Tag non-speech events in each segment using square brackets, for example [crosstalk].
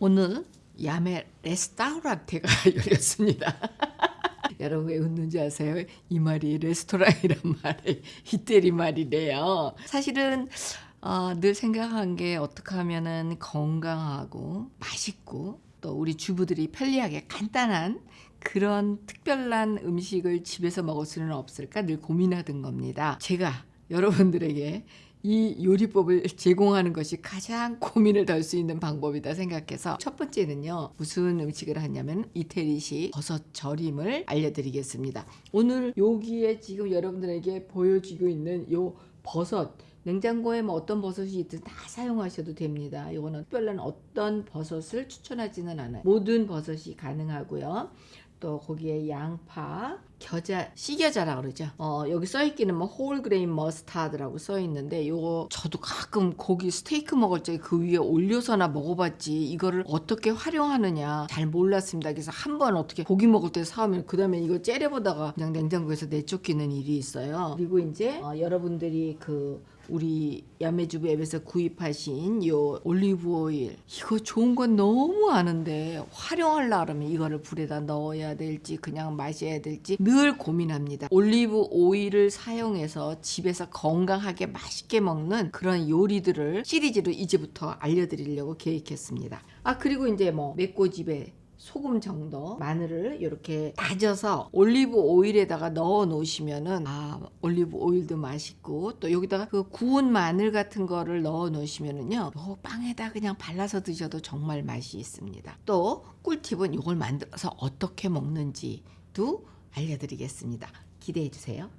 오늘 야매 레스타우란테가 [laughs] 열렸습니다. [laughs] 여러분 왜 웃는지 아세요? 이 말이 레스토랑이란 [laughs] 말이 이태리 말이래요. 사실은 어, 늘 생각한 게 어떻게 하면은 건강하고 맛있고 또 우리 주부들이 편리하게 간단한 그런 특별한 음식을 집에서 먹을 수는 없을까 늘 고민하던 겁니다. 제가 여러분들에게 이 요리법을 제공하는 것이 가장 고민을 덜 수 있는 방법이다 생각해서 첫 번째는요 무슨 음식을 하냐면 이태리식 버섯 절임을 알려드리겠습니다 오늘 여기에 지금 여러분들에게 보여지고 있는 요 버섯 냉장고에 뭐 어떤 버섯이 있든 다 사용하셔도 됩니다. 이거는 특별한 어떤 버섯을 추천하지는 않아요. 모든 버섯이 가능하고요. 또 거기에 양파, 겨자, 씨겨자라 그러죠. 어, 여기 써 있기는 뭐 whole grain mustard라고 써 있는데 요거 저도 가끔 고기 스테이크 먹을 때 그 위에 올려서나 먹어봤지 이거를 어떻게 활용하느냐 잘 몰랐습니다. 그래서 한 번 어떻게 고기 먹을 때 사오면 그 다음에 이거 째려보다가 그냥 냉장고에서 내쫓기는 일이 있어요. 그리고 이제 어, 여러분들이 그 우리 야매주부 앱에서 구입하신 요 올리브 오일 이거 좋은 건 너무 아는데 활용하려 그러면 이거를 불에다 넣어야 될지 그냥 마셔야 될지 늘 고민합니다. 올리브 오일을 사용해서 집에서 건강하게 맛있게 먹는 그런 요리들을 시리즈로 이제부터 알려드리려고 계획했습니다. 아 그리고 이제 뭐 맵고집에 소금 정도 마늘을 이렇게 다져서 올리브 오일에다가 넣어 놓으시면은 아 올리브 오일도 맛있고 또 여기다가 그 구운 마늘 같은 거를 넣어 놓으시면은요 요 빵에다 그냥 발라서 드셔도 정말 맛이 있습니다 또 꿀팁은 이걸 만들어서 어떻게 먹는지도 알려드리겠습니다. 기대해 주세요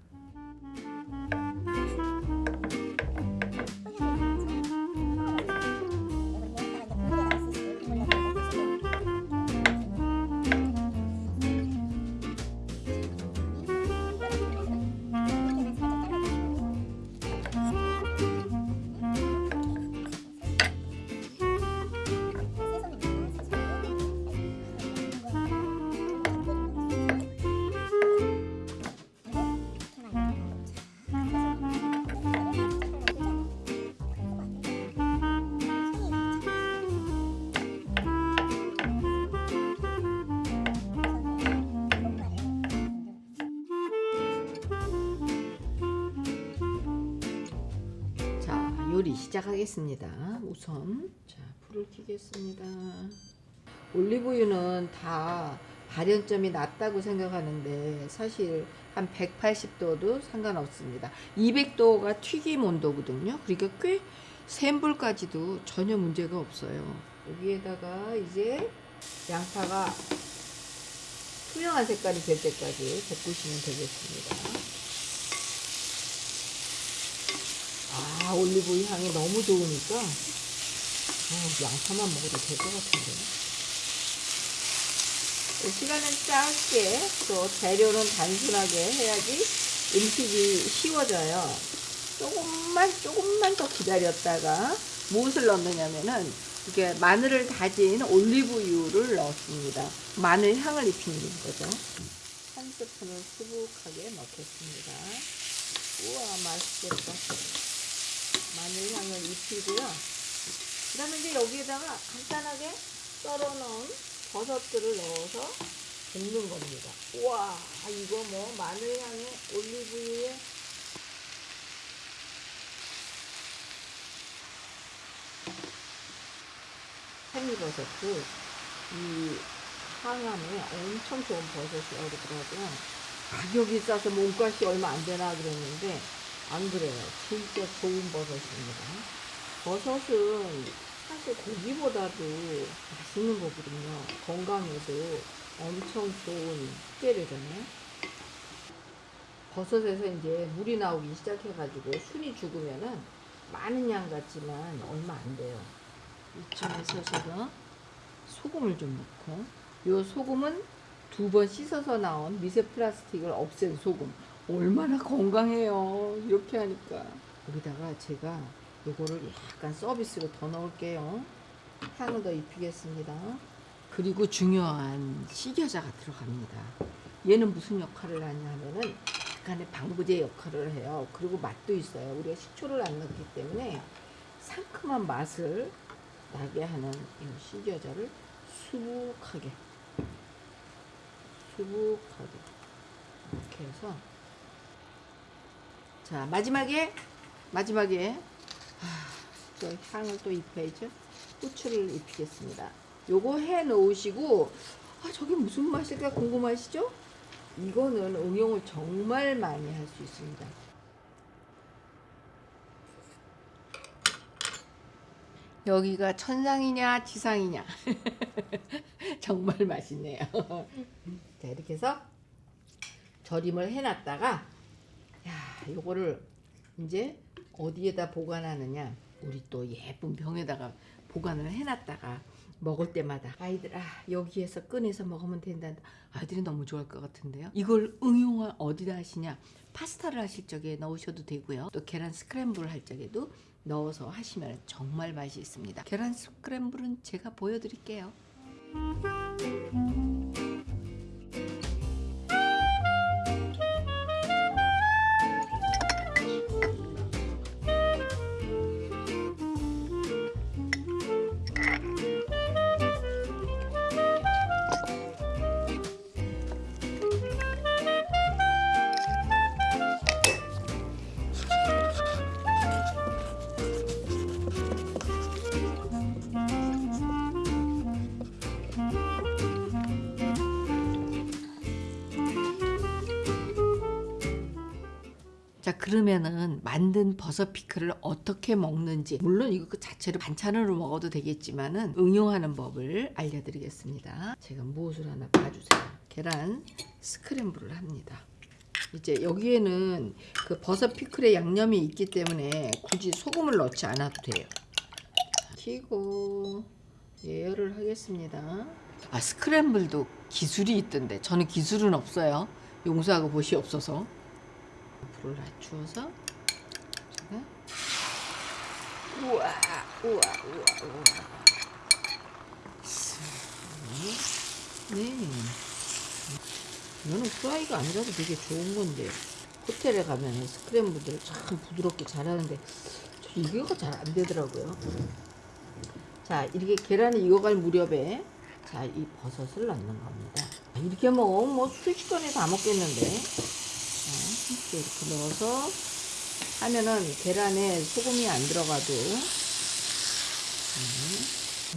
요리 시작하겠습니다. 우선 자 불을 켜겠습니다. 올리브유는 다 발연점이 낮다고 생각하는데 사실 한 180도도 상관없습니다. 200도가 튀김 온도거든요. 그러니까 꽤 센 불까지도 전혀 문제가 없어요. 여기에다가 이제 양파가 투명한 색깔이 될 때까지 볶으시면 되겠습니다 아 올리브유 향이 너무 좋으니까 어, 양파만 먹어도 될 것 같은데. 시간은 짧게 또 재료는 단순하게 해야지 음식이 쉬워져요. 조금만 조금만 더 기다렸다가 무엇을 넣느냐면은 이게 마늘을 다진 올리브유를 넣습니다. 마늘 향을 입히는 거죠. 한 스푼을 수북하게 넣겠습니다. 우와 맛있겠다 마늘 향을 입히고요. 그 다음에 이제 여기에다가 간단하게 썰어놓은 버섯들을 넣어서 볶는 겁니다. 우와, 이거 뭐 마늘 향에 올리브유에 생이버섯도 이 항암에 엄청 좋은 버섯이라고 그러더라고요. 가격이 싸서 몸값이 얼마 안 되나 그랬는데 안 그래요. 진짜 좋은 버섯입니다. 버섯은 사실 고기보다도 맛있는 거거든요. 건강에도 엄청 좋은 식재료잖아요. 버섯에서 이제 물이 나오기 시작해가지고 순이 죽으면은 많은 양 같지만 얼마 안 돼요. 이쯤에서 제가 소금을 좀 넣고 요 소금은 두 번 씻어서 나온 미세 플라스틱을 없앤 소금 얼마나 건강해요. 이렇게 하니까. 여기다가 제가 요거를 약간 서비스로 더 넣을게요. 향을 더 입히겠습니다. 그리고 중요한 식여자가 들어갑니다. 얘는 무슨 역할을 하냐 하면은 약간의 방부제 역할을 해요. 그리고 맛도 있어요. 우리가 식초를 안 넣기 때문에 상큼한 맛을 나게 하는 이 시겨자를 수북하게 수북하게 이렇게 해서 자 마지막에 마지막에 아, 저 향을 또 입혀야죠. 후추를 입히겠습니다. 요거 해 놓으시고 아 저게 무슨 맛일까 궁금하시죠? 이거는 응용을 정말 많이 할 수 있습니다. 여기가 천상이냐 지상이냐? [laughs] 정말 맛있네요. [laughs] 자 이렇게 해서 절임을 해놨다가 야 요거를 이제 어디에다 보관하느냐? 우리 또 예쁜 병에다가 보관을 해놨다가 먹을 때마다 아이들 아 여기에서 꺼내서 먹으면 된다 아이들이 너무 좋아할 것 같은데요? 이걸 응용을 어디다 하시냐? 파스타를 하실 적에 넣으셔도 되고요. 또 계란 스크램블 할 적에도 넣어서 하시면 정말 맛이 있습니다. 계란 스크램블은 제가 보여드릴게요 자 그러면은 만든 버섯 피클을 어떻게 먹는지 물론 이거 그 자체로 반찬으로 먹어도 되겠지만은 응용하는 법을 알려드리겠습니다. 제가 무엇을 하나 봐주세요. 계란 스크램블을 합니다. 이제 여기에는 그 버섯 피클의 양념이 있기 때문에 굳이 소금을 넣지 않아도 돼요. 튀고 예열을 하겠습니다. 아 스크램블도 기술이 있던데. 저는 기술은 없어요. 용서하고 보시 없어서 불을 낮추어서 제가 우와 우와 우와 우와. 네. 이거는 프라이가 아니라도 되게 좋은 건데 호텔에 가면 스크램블들을 참 부드럽게 잘하는데 저 이거가 잘 안 되더라고요. 자 이렇게 계란이 익어갈 무렵에 자 이 버섯을 넣는 겁니다. 이렇게 먹으면 뭐 순식간에 다 먹겠는데. 자, 이렇게 넣어서 하면은 계란에 소금이 안 들어가도.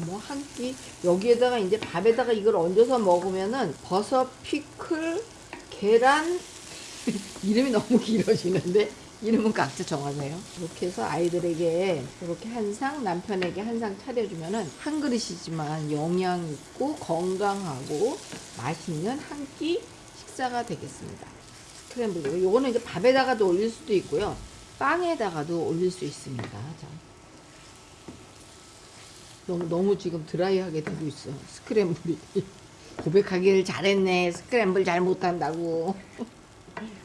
뭐 한 끼. 여기에다가 이제 밥에다가 이걸 얹어서 먹으면은 버섯 피클 계란. [laughs] 이름이 너무 길어지는데? 이름은 각자 정하세요. 이렇게 해서 아이들에게 이렇게 한 상, 남편에게 한 상 차려주면은 한 그릇이지만 영양 있고 건강하고 맛있는 한 끼 식사가 되겠습니다. 스크램블 요거는 이제 밥에다가도 올릴 수도 있고요. 빵에다가도 올릴 수 있습니다. 자. 너무 너무 지금 드라이하게 되고 있어. 스크램블이 [laughs] 고백하기를 잘했네. 스크램블 잘 못한다고. [laughs]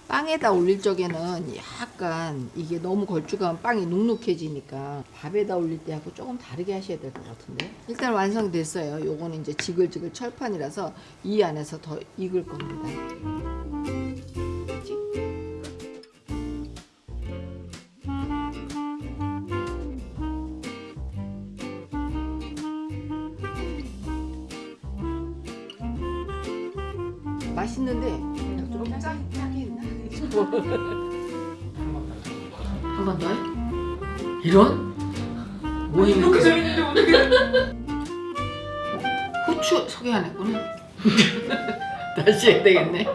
빵에다 올릴 적에는 약간 이게 너무 걸쭉하면 빵이 눅눅해지니까 밥에다 올릴 때하고 조금 다르게 하셔야 될 것 같은데 일단 완성됐어요 요거는 이제 지글지글 철판이라서 이 안에서 더 익을 겁니다 맛있는데 좀 짜, 짜게 했나? 한 번 더 해? 이런? 뭐 이렇게 재밌는데 어떻게 후추 소개 안 했구나 다시 해야 되겠네